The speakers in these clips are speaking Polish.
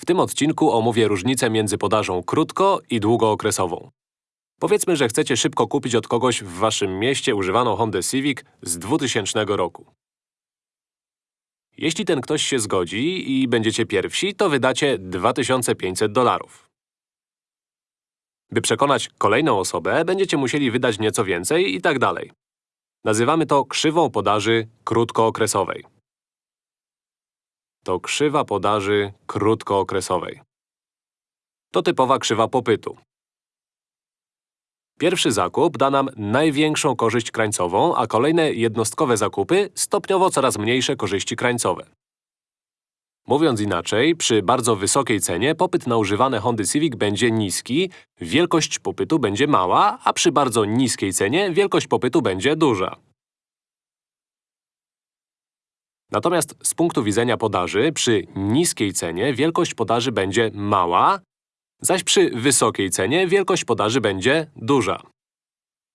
W tym odcinku omówię różnicę między podażą krótko- i długookresową. Powiedzmy, że chcecie szybko kupić od kogoś w waszym mieście używaną Hondę Civic z 2000 roku. Jeśli ten ktoś się zgodzi i będziecie pierwsi, to wydacie 2500 dolarów. By przekonać kolejną osobę, będziecie musieli wydać nieco więcej i tak dalej. Nazywamy to krzywą podaży krótkookresowej. To krzywa podaży krótkookresowej. To typowa krzywa popytu. Pierwszy zakup da nam największą korzyść krańcową, a kolejne jednostkowe zakupy stopniowo coraz mniejsze korzyści krańcowe. Mówiąc inaczej, przy bardzo wysokiej cenie popyt na używane Hondy Civic będzie niski, wielkość popytu będzie mała, a przy bardzo niskiej cenie wielkość popytu będzie duża. Natomiast z punktu widzenia podaży, przy niskiej cenie wielkość podaży będzie mała, zaś przy wysokiej cenie wielkość podaży będzie duża.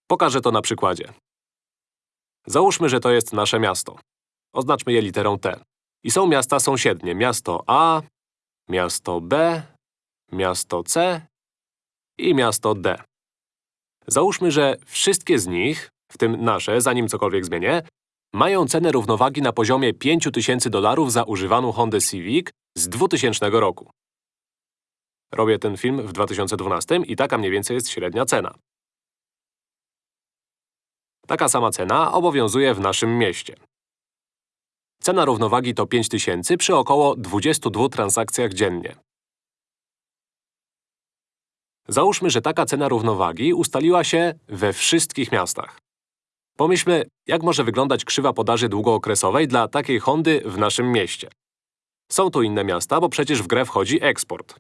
Pokażę to na przykładzie. Załóżmy, że to jest nasze miasto. Oznaczmy je literą T. I są miasta sąsiednie. Miasto A, miasto B, miasto C i miasto D. Załóżmy, że wszystkie z nich, w tym nasze, zanim cokolwiek zmienię, mają cenę równowagi na poziomie 5000 dolarów za używaną Hondę Civic z 2000 roku. Robię ten film w 2012 i taka mniej więcej jest średnia cena. Taka sama cena obowiązuje w naszym mieście. Cena równowagi to 5000 przy około 22 transakcjach dziennie. Załóżmy, że taka cena równowagi ustaliła się we wszystkich miastach. Pomyślmy, jak może wyglądać krzywa podaży długookresowej dla takiej Hondy w naszym mieście. Są tu inne miasta, bo przecież w grę wchodzi eksport.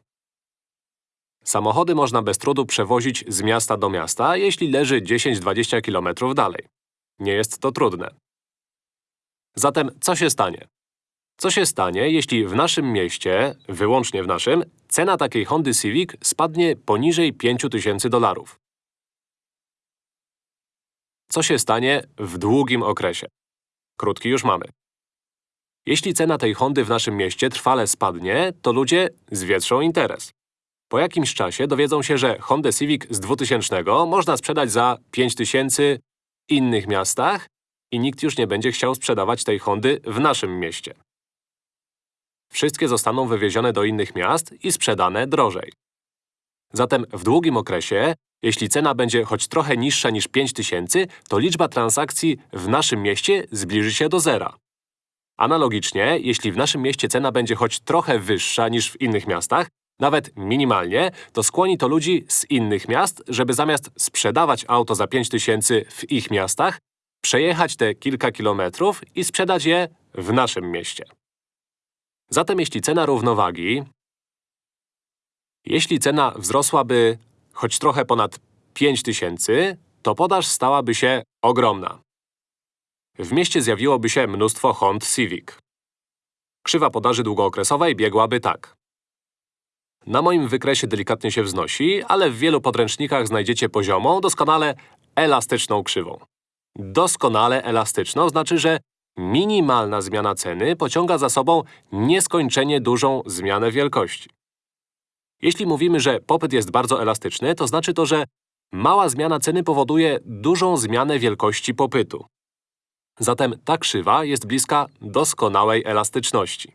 Samochody można bez trudu przewozić z miasta do miasta, jeśli leży 10-20 km dalej. Nie jest to trudne. Zatem co się stanie? Co się stanie, jeśli w naszym mieście, wyłącznie w naszym, cena takiej Hondy Civic spadnie poniżej 5000 dolarów? Co się stanie w długim okresie? Krótki już mamy. Jeśli cena tej Hondy w naszym mieście trwale spadnie, to ludzie zwietrzą interes. Po jakimś czasie dowiedzą się, że Honda Civic z 2000 można sprzedać za 5000 w innych miastach i nikt już nie będzie chciał sprzedawać tej Hondy w naszym mieście. Wszystkie zostaną wywiezione do innych miast i sprzedane drożej. Zatem w długim okresie, jeśli cena będzie choć trochę niższa niż 5000, to liczba transakcji w naszym mieście zbliży się do zera. Analogicznie, jeśli w naszym mieście cena będzie choć trochę wyższa niż w innych miastach, nawet minimalnie, to skłoni to ludzi z innych miast, żeby zamiast sprzedawać auto za 5000 w ich miastach, przejechać te kilka kilometrów i sprzedać je w naszym mieście. Zatem jeśli cena równowagi… Jeśli cena wzrosłaby choć trochę ponad 5000, to podaż stałaby się ogromna. W mieście zjawiłoby się mnóstwo Hond Civic. Krzywa podaży długookresowej biegłaby tak. Na moim wykresie delikatnie się wznosi, ale w wielu podręcznikach znajdziecie poziomą, doskonale elastyczną krzywą. Doskonale elastyczną znaczy, że minimalna zmiana ceny pociąga za sobą nieskończenie dużą zmianę wielkości. Jeśli mówimy, że popyt jest bardzo elastyczny, to znaczy to, że mała zmiana ceny powoduje dużą zmianę wielkości popytu. Zatem ta krzywa jest bliska doskonałej elastyczności.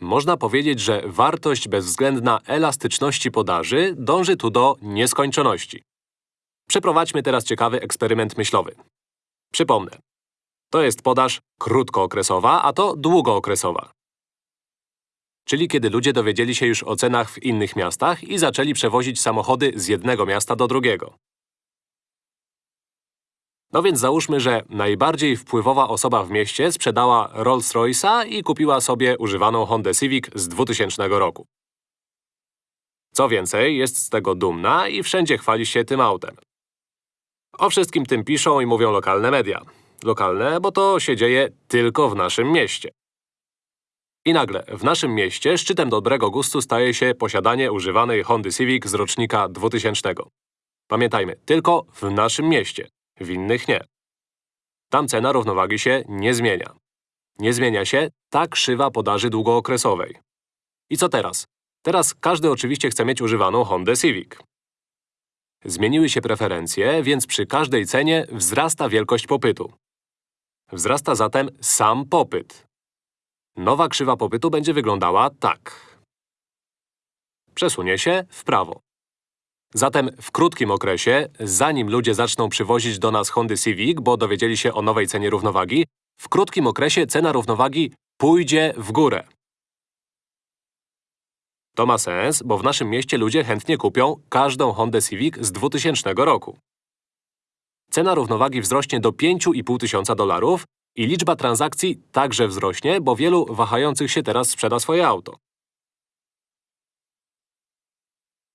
Można powiedzieć, że wartość bezwzględna elastyczności podaży dąży tu do nieskończoności. Przeprowadźmy teraz ciekawy eksperyment myślowy. Przypomnę. To jest podaż krótkookresowa, a to długookresowa. Czyli kiedy ludzie dowiedzieli się już o cenach w innych miastach i zaczęli przewozić samochody z jednego miasta do drugiego. No więc załóżmy, że najbardziej wpływowa osoba w mieście sprzedała Rolls-Royce'a i kupiła sobie używaną Hondę Civic z 2000 roku. Co więcej, jest z tego dumna i wszędzie chwali się tym autem. O wszystkim tym piszą i mówią lokalne media. Lokalne, bo to się dzieje tylko w naszym mieście. I nagle, w naszym mieście szczytem dobrego gustu staje się posiadanie używanej Hondy Civic z rocznika 2000. Pamiętajmy, tylko w naszym mieście, w innych nie. Tam cena równowagi się nie zmienia. Nie zmienia się ta krzywa podaży długookresowej. I co teraz? Teraz każdy oczywiście chce mieć używaną Hondę Civic. Zmieniły się preferencje, więc przy każdej cenie wzrasta wielkość popytu. Wzrasta zatem sam popyt. Nowa krzywa popytu będzie wyglądała tak. Przesunie się w prawo. Zatem w krótkim okresie, zanim ludzie zaczną przywozić do nas Hondy Civic, bo dowiedzieli się o nowej cenie równowagi, w krótkim okresie cena równowagi pójdzie w górę. To ma sens, bo w naszym mieście ludzie chętnie kupią każdą Hondę Civic z 2000 roku. Cena równowagi wzrośnie do 5,5 tysiąca dolarów i liczba transakcji także wzrośnie, bo wielu wahających się teraz sprzeda swoje auto.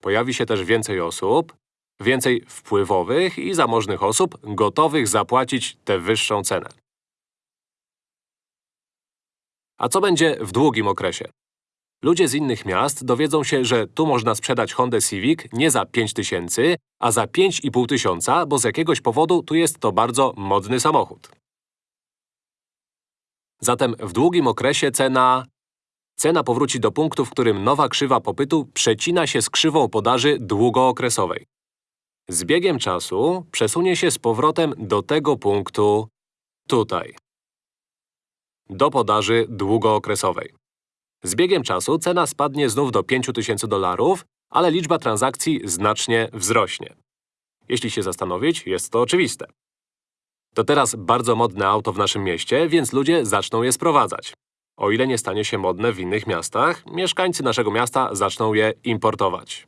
Pojawi się też więcej osób, więcej wpływowych i zamożnych osób gotowych zapłacić tę wyższą cenę. A co będzie w długim okresie? Ludzie z innych miast dowiedzą się, że tu można sprzedać Hondę Civic nie za 5 tysięcy, a za 5,5 tysiąca, bo z jakiegoś powodu tu jest to bardzo modny samochód. Zatem w długim okresie cena… Cena powróci do punktu, w którym nowa krzywa popytu przecina się z krzywą podaży długookresowej. Z biegiem czasu przesunie się z powrotem do tego punktu tutaj. Do podaży długookresowej. Z biegiem czasu cena spadnie znów do 5000 dolarów, ale liczba transakcji znacznie wzrośnie. Jeśli się zastanowić, jest to oczywiste. To teraz bardzo modne auto w naszym mieście, więc ludzie zaczną je sprowadzać. O ile nie stanie się modne w innych miastach, mieszkańcy naszego miasta zaczną je importować.